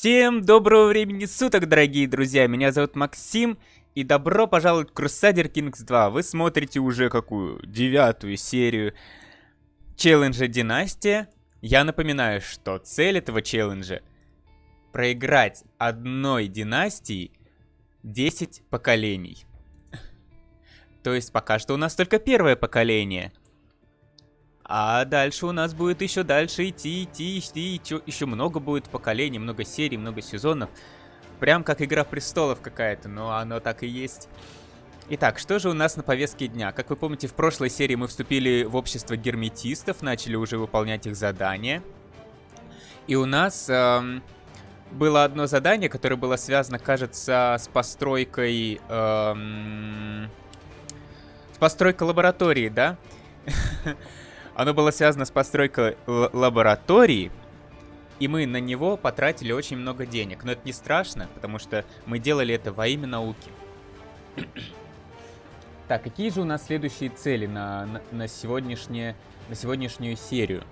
Всем доброго времени суток, дорогие друзья! Меня зовут Максим, и добро пожаловать в Crusader Kings 2. Вы смотрите уже какую? Девятую серию челленджа Династия. Я напоминаю, что цель этого челленджа проиграть одной династии 10 поколений. То есть пока что у нас только первое поколение. А дальше у нас будет еще дальше идти, идти, идти, идти. Еще много будет поколений, много серий, много сезонов. Прям как Игра Престолов какая-то, но оно так и есть. Итак, что же у нас на повестке дня? Как вы помните, в прошлой серии мы вступили в общество герметистов, начали уже выполнять их задания. И у нас эм, было одно задание, которое было связано, кажется, с постройкой... Эм, с постройкой лаборатории, да? Оно было связано с постройкой лаборатории, и мы на него потратили очень много денег. Но это не страшно, потому что мы делали это во имя науки. так, какие же у нас следующие цели на, на, на, сегодняшнее, на сегодняшнюю серию?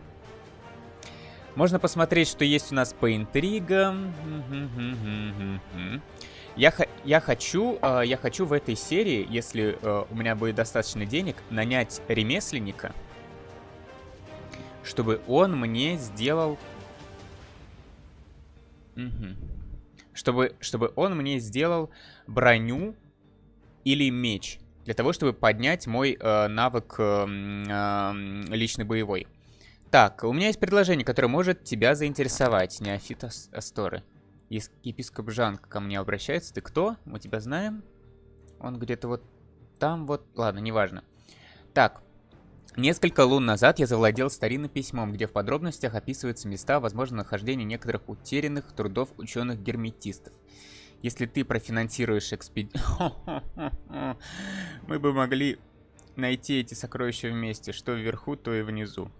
Можно посмотреть, что есть у нас по интригам. Я, я, хочу, э, я хочу в этой серии, если э, у меня будет достаточно денег, нанять ремесленника – чтобы он мне сделал... Угу. Чтобы, чтобы он мне сделал броню или меч. Для того, чтобы поднять мой э, навык э, э, личный боевой. Так, у меня есть предложение, которое может тебя заинтересовать. Неофит Асторы. Епископ Жан ко мне обращается. Ты кто? Мы тебя знаем? Он где-то вот там вот... Ладно, неважно. Так, Несколько лун назад я завладел старинным письмом, где в подробностях описываются места возможного нахождения некоторых утерянных трудов ученых-герметистов. Если ты профинансируешь экспедицию... Мы бы могли найти эти сокровища вместе, что вверху, то и внизу.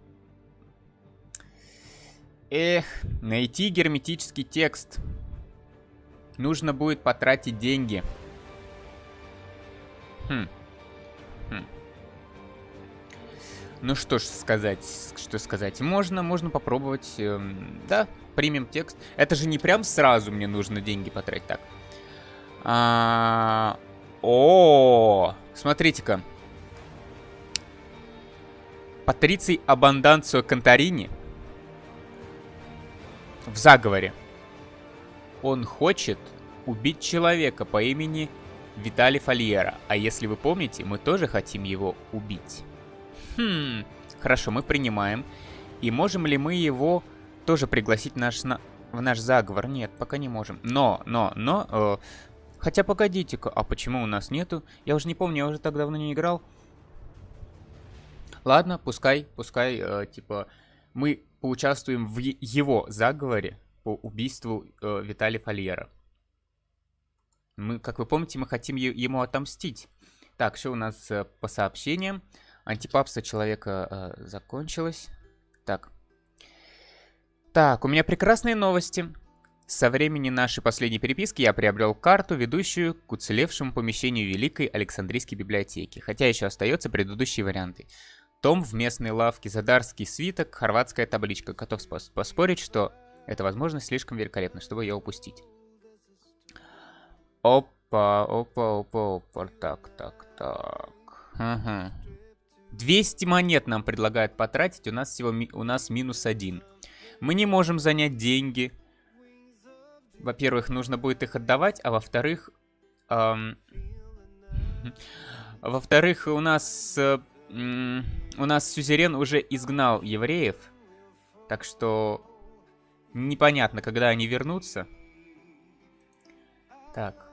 Эх, найти герметический текст. Нужно будет потратить деньги. Хм. Ну что ж сказать, что сказать. Можно, можно попробовать. Эм, да, примем текст. Это же не прям сразу мне нужно деньги потратить. Так. А, о, смотрите-ка. Патриций Абанданцио Конторини в заговоре. Он хочет убить человека по имени Виталий Фольера. А если вы помните, мы тоже хотим его убить. Хм, хорошо, мы принимаем. И можем ли мы его тоже пригласить наш, на, в наш заговор? Нет, пока не можем. Но, но, но... Э, хотя погодите-ка, а почему у нас нету? Я уже не помню, я уже так давно не играл. Ладно, пускай, пускай, э, типа, мы поучаствуем в его заговоре по убийству э, Виталия Фольера. Мы, как вы помните, мы хотим ему отомстить. Так, что у нас э, по сообщениям? Антипапство человека э, закончилось. Так. Так, у меня прекрасные новости. Со времени нашей последней переписки я приобрел карту, ведущую к уцелевшему помещению Великой Александрийской библиотеки, хотя еще остаются предыдущие варианты. Том в местной лавке, задарский свиток, хорватская табличка. Готов поспорить, что эта возможность слишком великолепна, чтобы ее упустить. Опа, опа, опа, опа. Так, так, так. Ага. 200 монет нам предлагают потратить, у нас всего у нас минус один. Мы не можем занять деньги. Во-первых, нужно будет их отдавать, а во-вторых... Эм, Во-вторых, у нас... Э, у нас Сюзерен уже изгнал евреев. Так что... Непонятно, когда они вернутся. Так.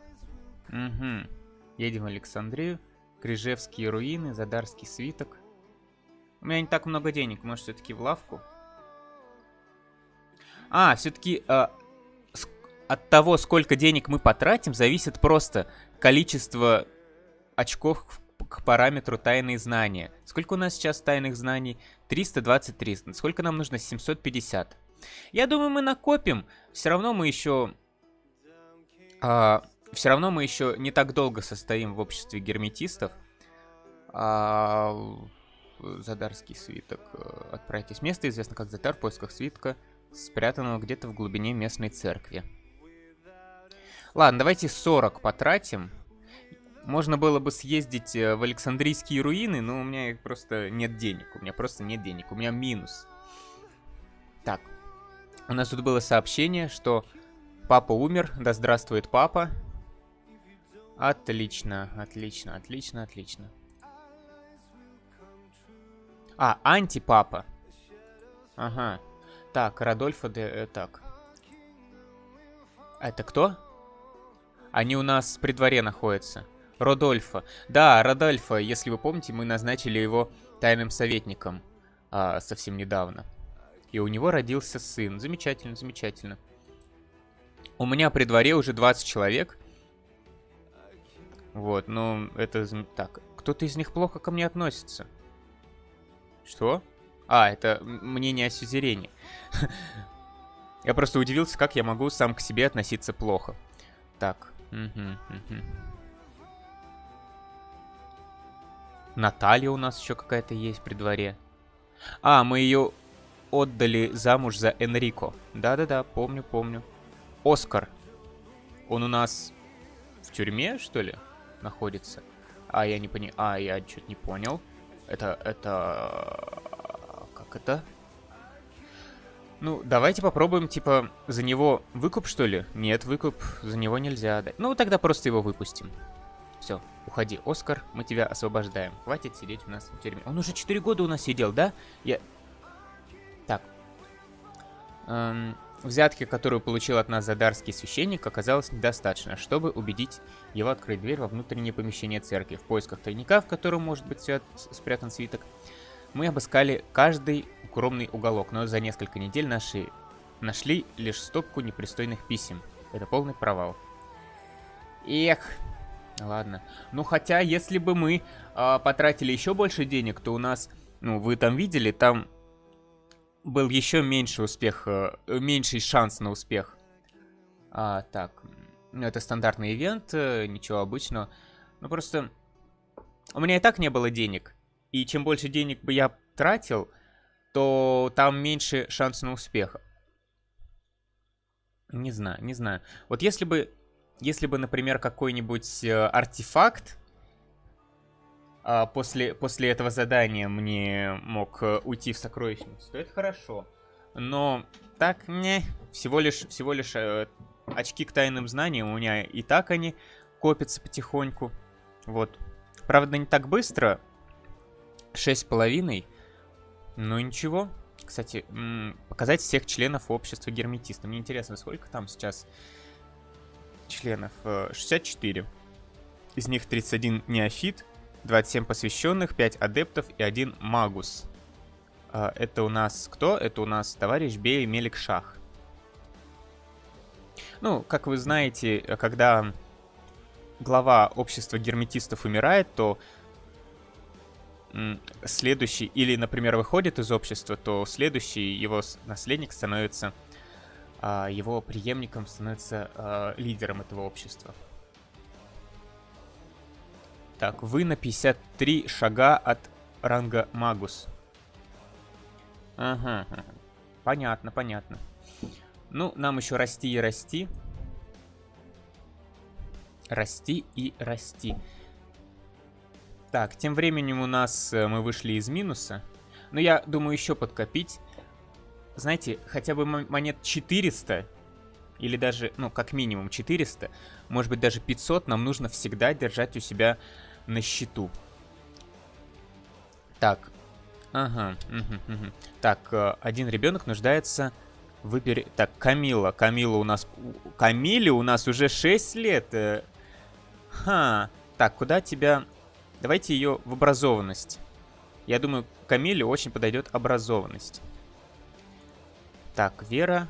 Угу. Едем в Александрию. Крижевские руины, Задарский свиток. У меня не так много денег, может все-таки в лавку? А, все-таки э, от того, сколько денег мы потратим, зависит просто количество очков к параметру тайные знания. Сколько у нас сейчас тайных знаний? 323. Сколько нам нужно? 750. Я думаю, мы накопим. Все равно мы еще... А, все равно мы еще не так долго состоим в обществе герметистов. А, Задарский свиток. Отправитесь в место, известно как Задар, в поисках свитка, спрятанного где-то в глубине местной церкви. Ладно, давайте 40 потратим. Можно было бы съездить э, в Александрийские руины, но у меня просто нет денег. У меня просто нет денег. У меня минус. Так. У нас тут было сообщение, что папа умер. Да здравствует папа. Отлично, отлично, отлично, отлично. А, антипапа. Ага. Так, Радольфа де... Э, так. Это кто? Они у нас при дворе находятся. Родольфа. Да, Родольфа, если вы помните, мы назначили его тайным советником а, совсем недавно. И у него родился сын. Замечательно, замечательно. У меня при дворе уже 20 человек. Вот, ну, это... Так, кто-то из них плохо ко мне относится. Что? А, это мнение о сюзерене. Я просто удивился, как я могу сам к себе относиться плохо. Так. Наталья у нас еще какая-то есть при дворе. А, мы ее отдали замуж за Энрико. Да-да-да, помню, помню. Оскар. Он у нас в тюрьме, что ли, находится? А, я не понял. А, я что-то не понял. Это, это... Как это? Ну, давайте попробуем, типа, за него выкуп, что ли? Нет, выкуп за него нельзя дать. Ну, тогда просто его выпустим. Все, уходи, Оскар, мы тебя освобождаем. Хватит сидеть у нас в тюрьме. Он уже 4 года у нас сидел, да? Я... Так. Эм, взятки, которую получил от нас задарский священник, оказалось недостаточно, чтобы убедить его открыть дверь во внутреннее помещение церкви. В поисках тайника, в котором может быть спрятан свиток, мы обыскали каждый укромный уголок, но за несколько недель наши нашли лишь стопку непристойных писем. Это полный провал. Эх, Ладно. Ну, хотя, если бы мы э, потратили еще больше денег, то у нас, ну, вы там видели, там был еще меньше успех, э, меньший шанс на успех. А, так, это стандартный ивент, э, ничего обычного. Ну, просто у меня и так не было денег. И чем больше денег бы я тратил, то там меньше шанс на успех. Не знаю, не знаю. Вот если бы если бы, например, какой-нибудь э, артефакт э, после, после этого задания мне мог э, уйти в сокровищницу, то это хорошо. Но так, не, всего лишь, всего лишь э, очки к тайным знаниям у меня и так они копятся потихоньку. Вот. Правда, не так быстро. Шесть с половиной. Ну ничего. Кстати, показать всех членов общества герметиста. Мне интересно, сколько там сейчас членов 64. Э, Из них 31 неофит, 27 посвященных, 5 адептов и 1 магус. А, это у нас кто? Это у нас товарищ Бей Меликшах. Ну, как вы знаете, когда глава общества герметистов умирает, то следующий, или, например, выходит из общества, то следующий его наследник становится а, его преемником становится а, лидером этого общества. Так, вы на 53 шага от ранга Магус. Ага, ага. понятно, понятно. Ну, нам еще расти и расти. Расти и расти. Так, тем временем у нас э, мы вышли из минуса. Но я думаю еще подкопить знаете, хотя бы монет 400, или даже, ну, как минимум 400, может быть даже 500, нам нужно всегда держать у себя на счету. Так, ага, так, э, один ребенок нуждается выбери... Так, Камила, Камила у нас... Камиле у нас уже 6 лет. Э. Ха, так, куда тебя... Давайте ее в образованность. Я думаю, Камиле очень подойдет образованность. Так, Вера.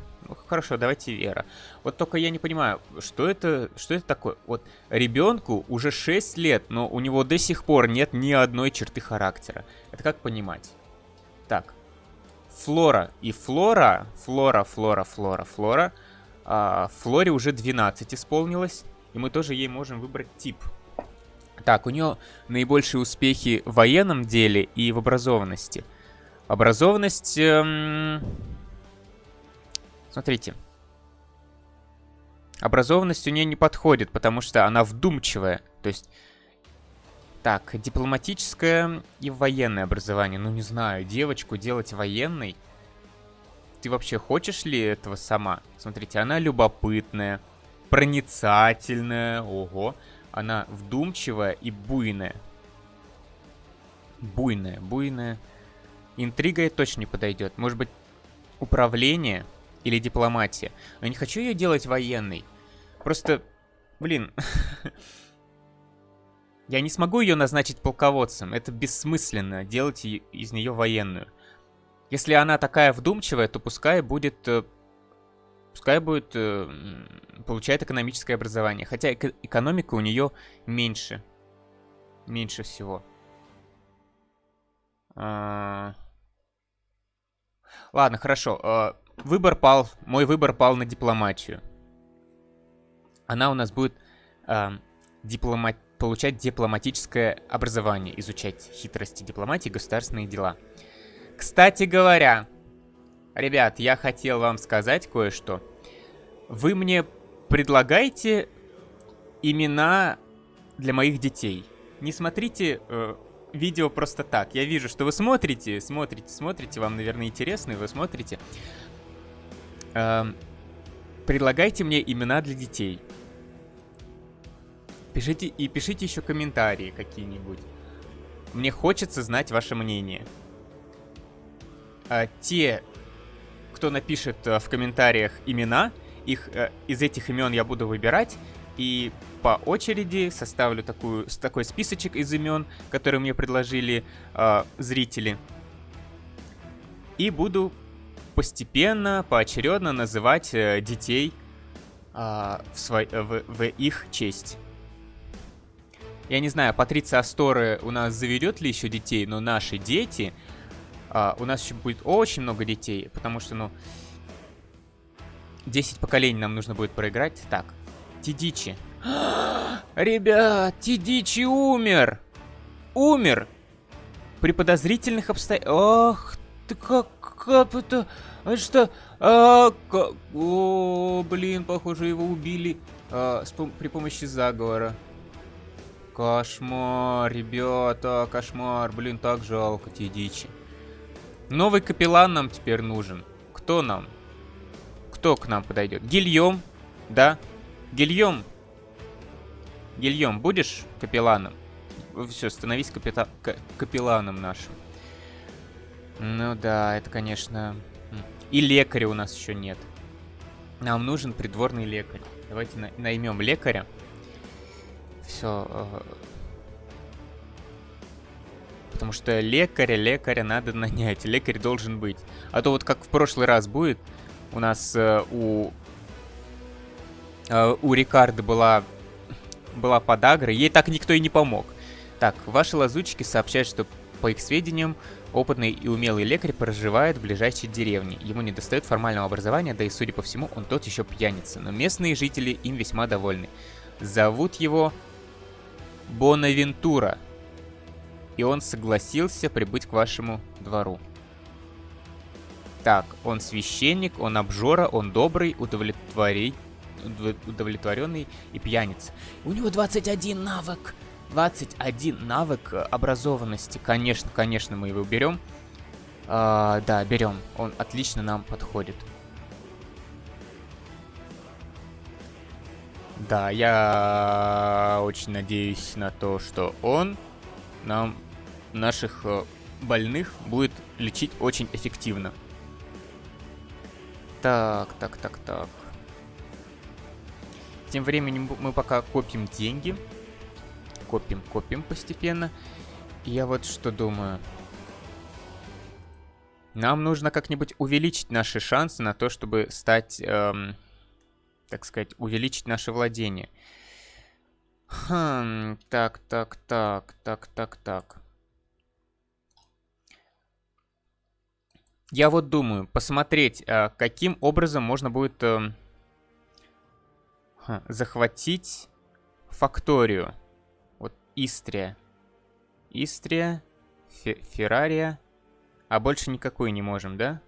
Хорошо, давайте Вера. Вот только я не понимаю, что это, что это такое? Вот ребенку уже 6 лет, но у него до сих пор нет ни одной черты характера. Это как понимать? Так. Флора и Флора. Флора, Флора, Флора, Флора. А, Флоре уже 12 исполнилось. И мы тоже ей можем выбрать тип. Так, у нее наибольшие успехи в военном деле и в образованности. Образованность... Эм... Смотрите. Образованность у нее не подходит, потому что она вдумчивая. То есть... Так, дипломатическое и военное образование. Ну, не знаю, девочку делать военной... Ты вообще хочешь ли этого сама? Смотрите, она любопытная, проницательная, ого. Она вдумчивая и буйная. Буйная, буйная. Интрига ей точно не подойдет. Может быть, управление или дипломатия. Я не хочу ее делать военной. Просто, блин... Я не смогу ее назначить полководцем. Это бессмысленно, делать из нее военную. Если она такая вдумчивая, то пускай будет... Э, пускай будет... Э, получает экономическое образование. Хотя эко экономика у нее меньше. Меньше всего. А... Ладно, хорошо. А, выбор пал. Мой выбор пал на дипломатию. Она у нас будет э, диплома... получать дипломатическое образование, изучать хитрости дипломатии государственные дела. Кстати говоря, ребят, я хотел вам сказать кое-что. Вы мне предлагаете имена для моих детей. Не смотрите э, видео просто так. Я вижу, что вы смотрите, смотрите, смотрите, вам, наверное, интересно, и вы смотрите. Э, предлагайте мне имена для детей. Пишите и пишите еще комментарии какие-нибудь. Мне хочется знать ваше мнение. А, те, кто напишет а, в комментариях имена, их а, из этих имен я буду выбирать и по очереди составлю такую, такой списочек из имен, которые мне предложили э, зрители. И буду постепенно, поочередно называть э, детей э, в, свой, в, в их честь. Я не знаю, Патриция Асторы у нас заведет ли еще детей, но наши дети... А, у нас еще будет очень много детей, потому что, ну... 10 поколений нам нужно будет проиграть. Так, Тидичи. Ребят, Тидичи умер! Умер! При подозрительных обстоятельствах... Ах ты как... Как это... А что... А, как... О, блин, похоже, его убили а, с, при помощи заговора. Кошмар, ребята, кошмар. Блин, так жалко те дичи. Новый капеллан нам теперь нужен. Кто нам? Кто к нам подойдет? Гильем, да? Гильем. Гильем, будешь капелланом? Все, становись капита... капелланом нашим. Ну да, это, конечно... И лекаря у нас еще нет. Нам нужен придворный лекарь. Давайте на наймем лекаря. Все. Э, потому что лекаря, лекаря надо нанять. Лекарь должен быть. А то вот как в прошлый раз будет, у нас э, у... Э, у Рикарды была, была подагра, ей так никто и не помог. Так, ваши лазутчики сообщают, что, по их сведениям, опытный и умелый лекарь проживает в ближайшей деревне. Ему не достает формального образования, да и, судя по всему, он тот еще пьяница. Но местные жители им весьма довольны. Зовут его Бонавентура. И он согласился прибыть к вашему двору. Так, он священник, он обжора, он добрый, удовлетворенный и пьяница. У него 21 навык. 21 навык образованности. Конечно, конечно, мы его берем. А, да, берем. Он отлично нам подходит. Да, я очень надеюсь на то, что он нам, наших э, больных, будет лечить очень эффективно. Так, так, так, так. Тем временем мы пока копим деньги. Копим, копим постепенно. И я вот что думаю. Нам нужно как-нибудь увеличить наши шансы на то, чтобы стать... Эм, так сказать, увеличить наше владение. Хм, так, так, так, так, так, так. Я вот думаю, посмотреть, а, каким образом можно будет э, захватить факторию. Истрия. Истрия, Фе Феррария. А больше никакой не можем, да?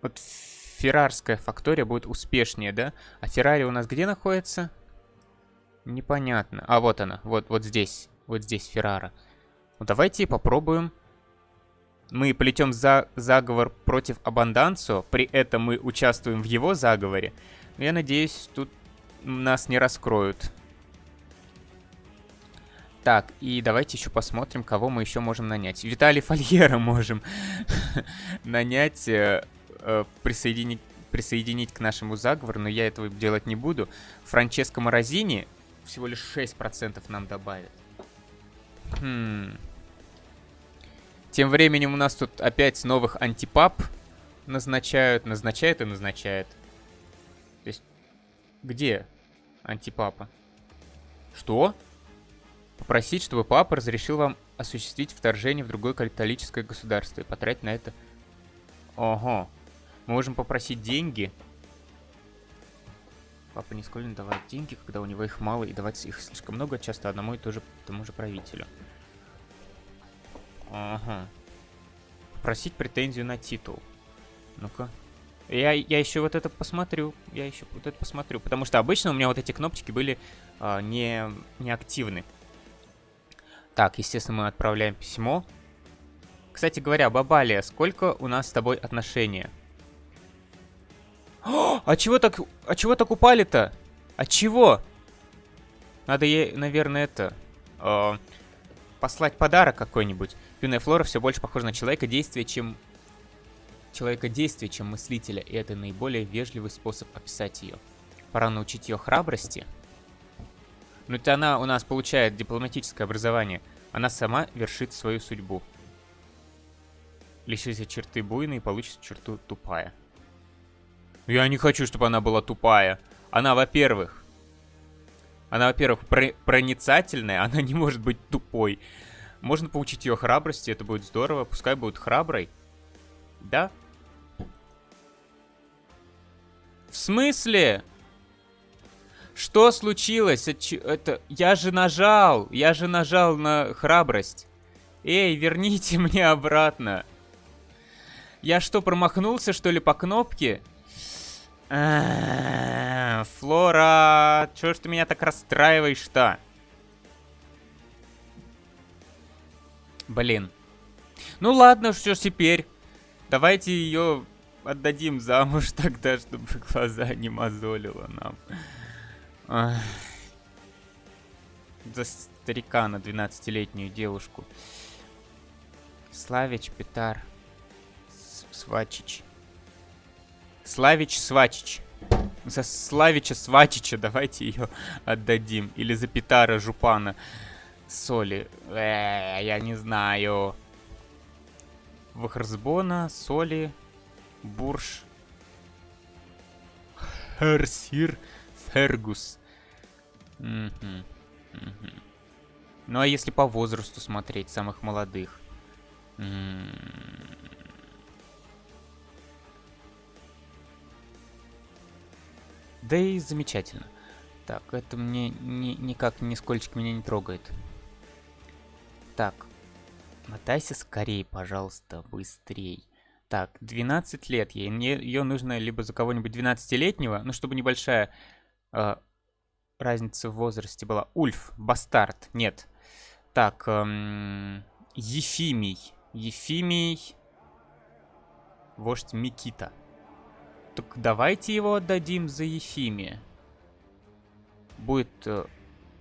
Вот феррарская фактория будет успешнее, да? А Феррари у нас где находится? Непонятно. А, вот она. Вот, вот здесь. Вот здесь Феррара. Ну, давайте попробуем. Мы плетем за заговор против Абанданцо. При этом мы участвуем в его заговоре. Но я надеюсь, тут нас не раскроют. Так, и давайте еще посмотрим, кого мы еще можем нанять. Виталий Фольера можем нанять, э, э, присоединить, к нашему заговору, но я этого делать не буду. Франческо Морозини всего лишь 6% нам добавит. Хм. Тем временем у нас тут опять новых антипап назначают, назначают и назначают. Где антипапа? Что? Попросить, чтобы папа разрешил вам осуществить вторжение в другое католическое государство и потратить на это... Ого. Мы можем попросить деньги. Папа не склонен давать деньги, когда у него их мало, и давать их слишком много, часто одному и тоже, тому же правителю. Ага. Попросить претензию на титул. Ну-ка. Я, я еще вот это посмотрю. Я еще вот это посмотрю. Потому что обычно у меня вот эти кнопочки были а, не, не активны. Так, естественно, мы отправляем письмо. Кстати говоря, Бабалия, сколько у нас с тобой отношения? О, а чего так, а чего так упали-то? А чего? Надо ей, наверное, это... Э, послать подарок какой-нибудь. Юная Флора все больше похожа на человека действия, чем... Человека действия, чем мыслителя. И это наиболее вежливый способ описать ее. Пора научить ее храбрости. Ну это она у нас получает дипломатическое образование. Она сама вершит свою судьбу. Лишится черты буйной получится черту тупая. Я не хочу, чтобы она была тупая. Она, во-первых... Она, во-первых, про проницательная, она не может быть тупой. Можно получить ее храбрости, это будет здорово. Пускай будет храброй. Да? В смысле? Что случилось? Это... Я же нажал. Я же нажал на храбрость. Эй, верните мне обратно. Я что, промахнулся, что ли, по кнопке? Флора, чё ж ты меня так расстраиваешь-то? Блин. Ну ладно, что теперь? Давайте ее отдадим замуж тогда, чтобы глаза не мозолило нам. Ах. За старика на 12-летнюю девушку. Славич, Петар, Свачич. Славич, Свачич. За Славича Свачича давайте ее отдадим. Или за Петара Жупана. Соли. Э, я не знаю. Вахарсбона, Соли, Бурж. Херсир. Фергус. Угу. Угу. Ну а если по возрасту смотреть, самых молодых? Да и замечательно. Так, это мне ни, никак нисколько меня не трогает. Так, мотайся скорее, пожалуйста, быстрей. Так, 12 лет ей. Ее нужно либо за кого-нибудь 12-летнего, ну, чтобы небольшая э, разница в возрасте была. Ульф, Бастард, нет. Так, эм, Ефимий. Ефимий, вождь Микита. Так давайте его отдадим за Ефимия. Будет э,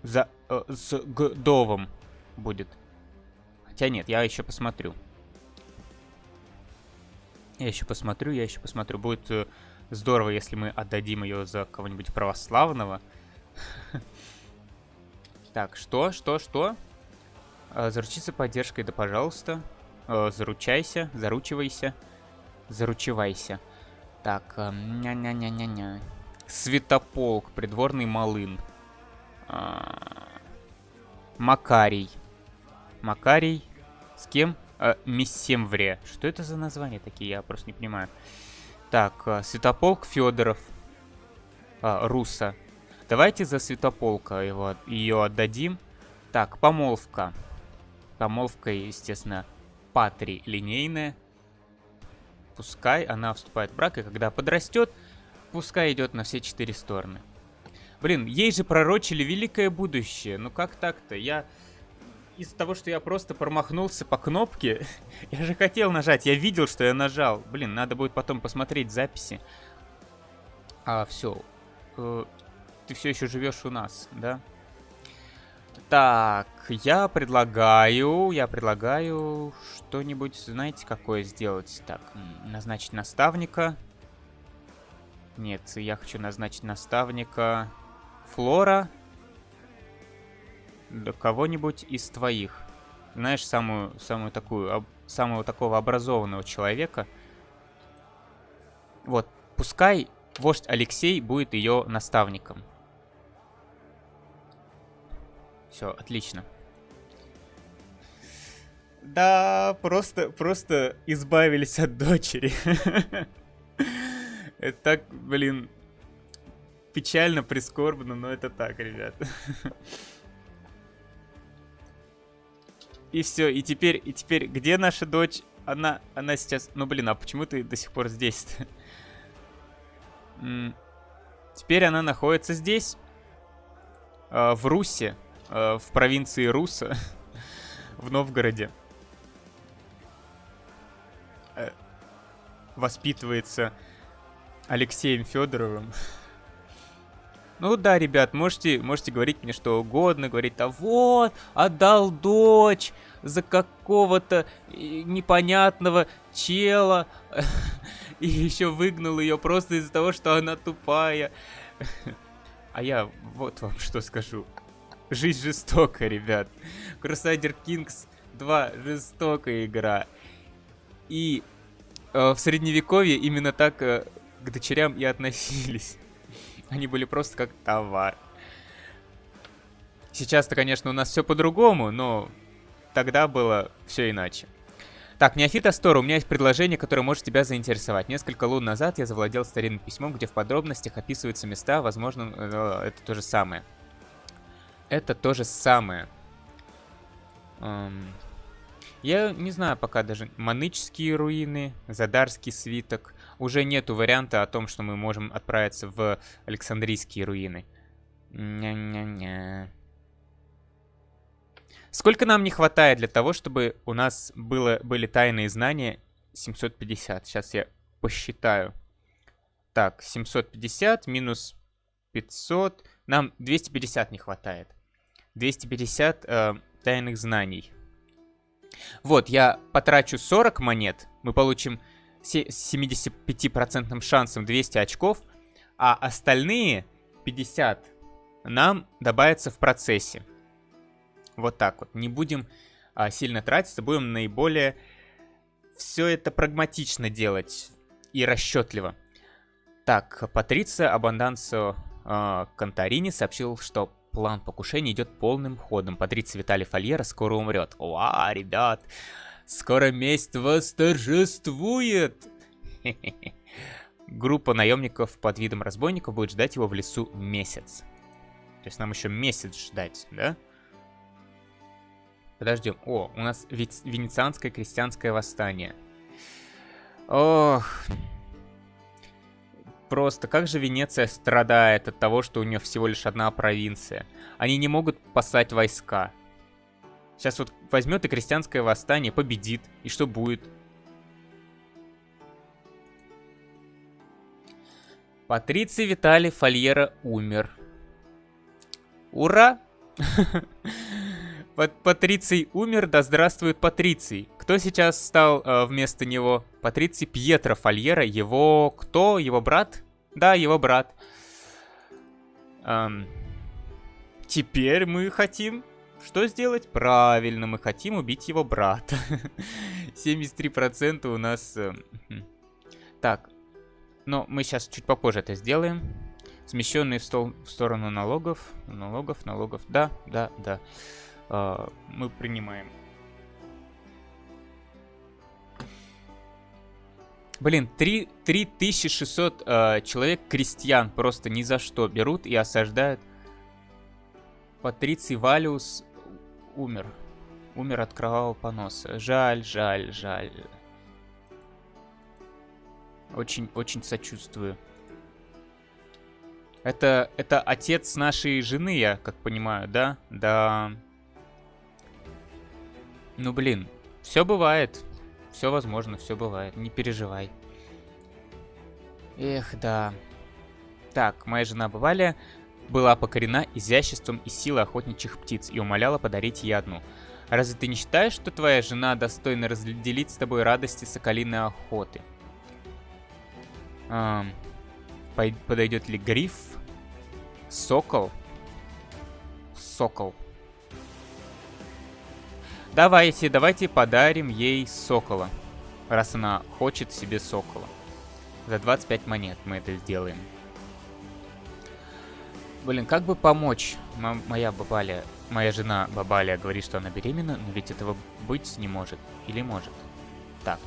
за э, с Гдовом будет. Хотя нет, я еще посмотрю. Я еще посмотрю, я еще посмотрю. Будет э, Здорово, если мы отдадим ее за кого-нибудь православного. Так, что, что, что? А, заручиться поддержкой, да пожалуйста. А, заручайся, заручивайся. Заручивайся. Так, ня-ня-ня-ня-ня. Светополк, придворный малын. А, Макарий. Макарий. С кем? А, Мессемвре. Что это за названия такие? Я просто не понимаю. Так, э, Святополк Федоров. А, Руса. Давайте за Святополка его, ее отдадим. Так, помолвка. Помолвка, естественно, патри линейная. пускай она вступает в брак, и когда подрастет, пускай идет на все четыре стороны. Блин, ей же пророчили великое будущее. Ну как так-то? Я из-за того, что я просто промахнулся по кнопке, я же хотел нажать, я видел, что я нажал. Блин, надо будет потом посмотреть записи. А, все. Э, ты все еще живешь у нас, да? Так, я предлагаю, я предлагаю что-нибудь, знаете, какое сделать? Так, назначить наставника. Нет, я хочу назначить наставника Флора. Кого-нибудь из твоих. Знаешь, самую, самую такую, самого такого образованного человека. Вот, пускай вождь Алексей будет ее наставником. Все, отлично. Да, просто, просто избавились от дочери. Это так, блин, печально, прискорбно, но это так, ребят. И все, и теперь, и теперь, где наша дочь? Она, она сейчас... Ну, блин, а почему ты до сих пор здесь-то? Теперь она находится здесь, э, в Русе. Э, в провинции Руса, в Новгороде. Э, воспитывается Алексеем Федоровым. Ну да, ребят, можете, можете говорить мне что угодно, говорить, а вот, отдал дочь за какого-то э, непонятного чела, и еще выгнал ее просто из-за того, что она тупая. А я вот вам что скажу. Жизнь жестокая, ребят. Crusader Kings 2 жестокая игра. И э, в средневековье именно так э, к дочерям и относились. Они были просто как товар. Сейчас-то, конечно, у нас все по-другому, но тогда было все иначе. Так, Неофит Астор, у меня есть предложение, которое может тебя заинтересовать. Несколько лун назад я завладел старинным письмом, где в подробностях описываются места, возможно, э, это то же самое. Это то же самое. Эм, я не знаю пока даже. Манычские руины, Задарский свиток. Уже нету варианта о том, что мы можем отправиться в Александрийские руины. Ня-ня-ня. Сколько нам не хватает для того, чтобы у нас было, были тайные знания? 750. Сейчас я посчитаю. Так, 750 минус 500. Нам 250 не хватает. 250 э, тайных знаний. Вот, я потрачу 40 монет, мы получим с 75% шансом 200 очков, а остальные 50 нам добавятся в процессе. Вот так вот. Не будем а, сильно тратиться, будем наиболее все это прагматично делать и расчетливо. Так, Патриция Абандансо э, Конторини сообщил, что план покушения идет полным ходом. Патриция Виталий Фольера скоро умрет. Уа, ребят, скоро месть восторжествует. Группа наемников под видом разбойников будет ждать его в лесу месяц. То есть нам еще месяц ждать, да? Подождем. О, у нас венецианское крестьянское восстание. Ох, Просто как же Венеция страдает от того, что у нее всего лишь одна провинция. Они не могут послать войска. Сейчас вот возьмет и крестьянское восстание, победит. И что будет? Патриций Виталий Фольера умер. Ура! Патриций умер, да здравствует Патриций. Кто сейчас стал э, вместо него? Патриций Пьетро Фольера. Его кто? Его брат? Да, его брат. Теперь мы хотим... Что сделать? Правильно, мы хотим убить его брата. 73% у нас... Э, так, но мы сейчас чуть попозже это сделаем. Смещенные в, стол, в сторону налогов. Налогов, налогов. Да, да, да. Э, мы принимаем. Блин, 3, 3600 э, человек крестьян просто ни за что берут и осаждают. Патриций Валиус умер. Умер от кровавого поноса. Жаль, жаль, жаль. Очень-очень сочувствую. Это, это отец нашей жены, я как понимаю, да? Да. Ну, блин, все бывает. Все возможно, все бывает. Не переживай. Эх, да. Так, моя жена Бавалия была покорена изяществом и силой охотничьих птиц и умоляла подарить ей одну. Разве ты не считаешь, что твоя жена достойна разделить с тобой радости соколиной охоты? Эм, подойдет ли гриф? Сокол? Сокол. Давайте, давайте подарим ей сокола. Раз она хочет себе сокола. За 25 монет мы это сделаем. Блин, как бы помочь? М моя бабаля, моя жена бабаля говорит, что она беременна, но ведь этого быть не может. Или может? Так.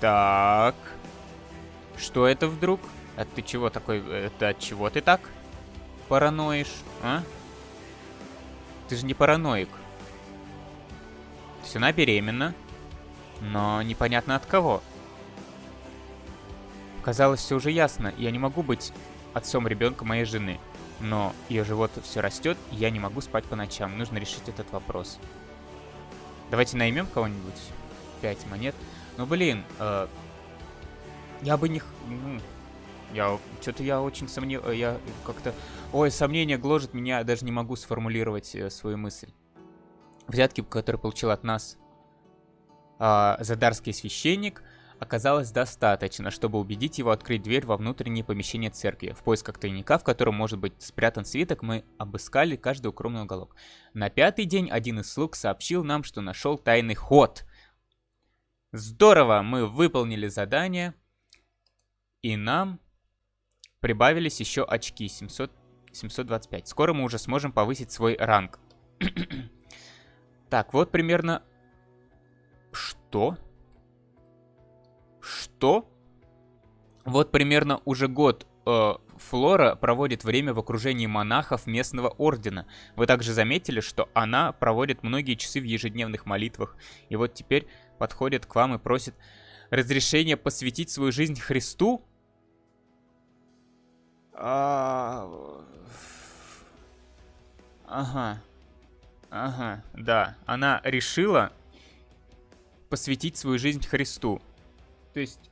Так. Что это вдруг? А ты чего такой... Это от чего ты так параноишь, а? Ты же не параноик. То есть она беременна, но непонятно от кого. Казалось, все уже ясно. Я не могу быть отцом ребенка моей жены. Но ее живот все растет, и я не могу спать по ночам. Нужно решить этот вопрос. Давайте наймем кого-нибудь. Пять монет. Ну, блин, э, я бы не... Ну, я... Что-то я очень сомневаюсь. Я как-то... Ой, сомнение гложет меня, я даже не могу сформулировать э, свою мысль. Взятки, которые получил от нас э, задарский священник, оказалось достаточно, чтобы убедить его открыть дверь во внутреннее помещение церкви. В поисках тайника, в котором может быть спрятан свиток, мы обыскали каждый укромный уголок. На пятый день один из слуг сообщил нам, что нашел тайный ход. Здорово, мы выполнили задание, и нам прибавились еще очки, 700, 725. Скоро мы уже сможем повысить свой ранг. так, вот примерно... Что? Что? Вот примерно уже год э, Флора проводит время в окружении монахов местного ордена. Вы также заметили, что она проводит многие часы в ежедневных молитвах. И вот теперь подходит к вам и просит разрешения посвятить свою жизнь Христу? А... Ага. Ага, да. Она решила посвятить свою жизнь Христу. То есть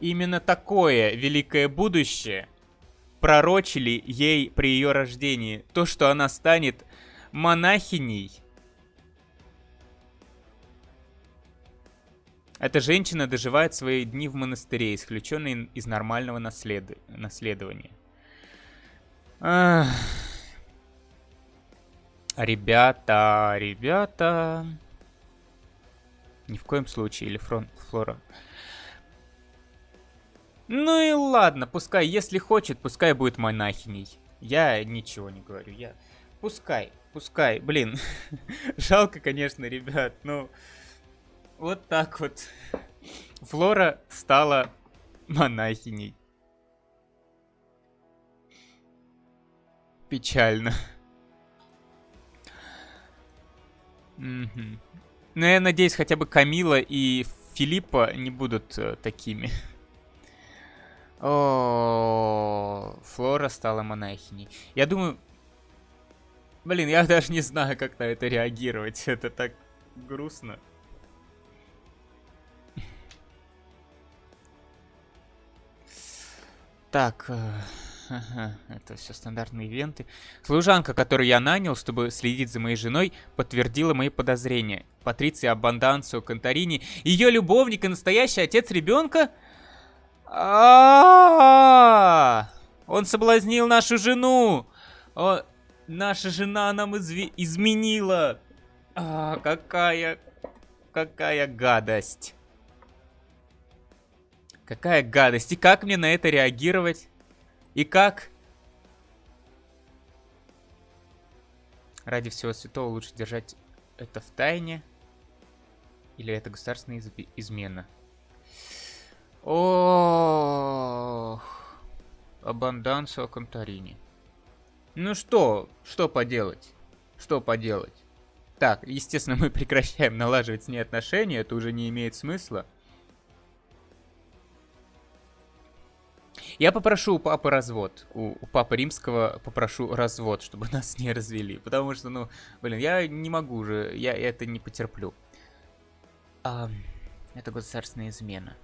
именно такое великое будущее пророчили ей при ее рождении. То, что она станет монахиней. Эта женщина доживает свои дни в монастыре, исключенной из нормального наслед... наследования. Ах. Ребята, ребята... Ни в коем случае, или фронт, Флора. Ну и ладно, пускай, если хочет, пускай будет монахиней. Я ничего не говорю, я... Пускай, пускай, блин. Жалко, конечно, ребят, но... Вот так вот. Флора стала монахиней. Печально. Ну, я надеюсь, хотя бы Камила и Филиппа не будут э, такими. О, Флора стала монахиней. Я думаю... Блин, я даже не знаю, как на это реагировать. Это так грустно. Так, э, это все стандартные ивенты. Служанка, которую я нанял, чтобы следить за моей женой, подтвердила мои подозрения. Патриция Абанданцио Конторини, ее любовник и настоящий отец ребенка? А, Он соблазнил нашу жену! Наша жена нам изменила! А, какая... Какая гадость! Какая гадость! И как мне на это реагировать? И как? Ради всего святого лучше держать это в тайне. Или это государственная из измена? Ох. Абандансо Конторини. Ну что? Что поделать? Что поделать? Так, естественно, мы прекращаем налаживать с ней отношения. Это уже не имеет смысла. Я попрошу у папы развод. У, у папы римского попрошу развод, чтобы нас не развели. Потому что, ну, блин, я не могу уже, я это не потерплю. А, это государственная измена.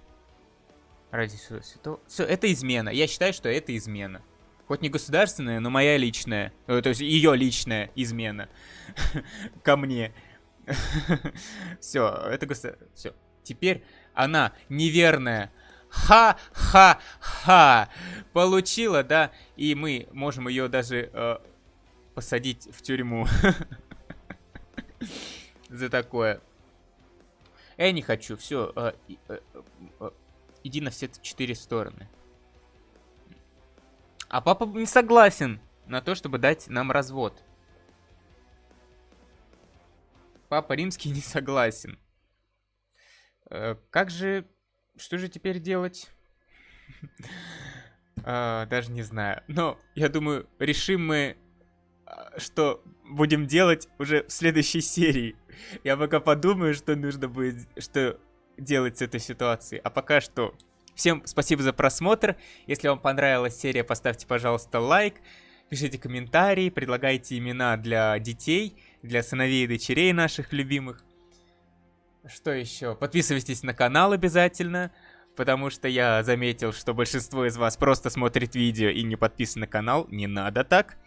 Ради святого... Все, это измена. Я считаю, что это измена. Хоть не государственная, но моя личная. Э, то есть ее личная измена. Ко мне. Все, это государственная. Все. Теперь она неверная. Ха-ха-ха! Получила, да? И мы можем ее даже э, посадить в тюрьму. За такое. Я не хочу, все. Э, э, э, иди на все четыре стороны. А папа не согласен на то, чтобы дать нам развод. Папа римский не согласен. Э, как же... Что же теперь делать? а, даже не знаю. Но, я думаю, решим мы, а, что будем делать уже в следующей серии. Я пока подумаю, что нужно будет... Что делать с этой ситуацией. А пока что Всем спасибо за просмотр. Если вам понравилась серия, поставьте, пожалуйста, лайк. Пишите комментарии, предлагайте имена для детей, для сыновей и дочерей наших любимых. Что еще? Подписывайтесь на канал обязательно, потому что я заметил, что большинство из вас просто смотрит видео и не подписан на канал. Не надо так.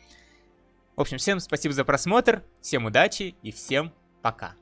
В общем, всем спасибо за просмотр, всем удачи и всем пока.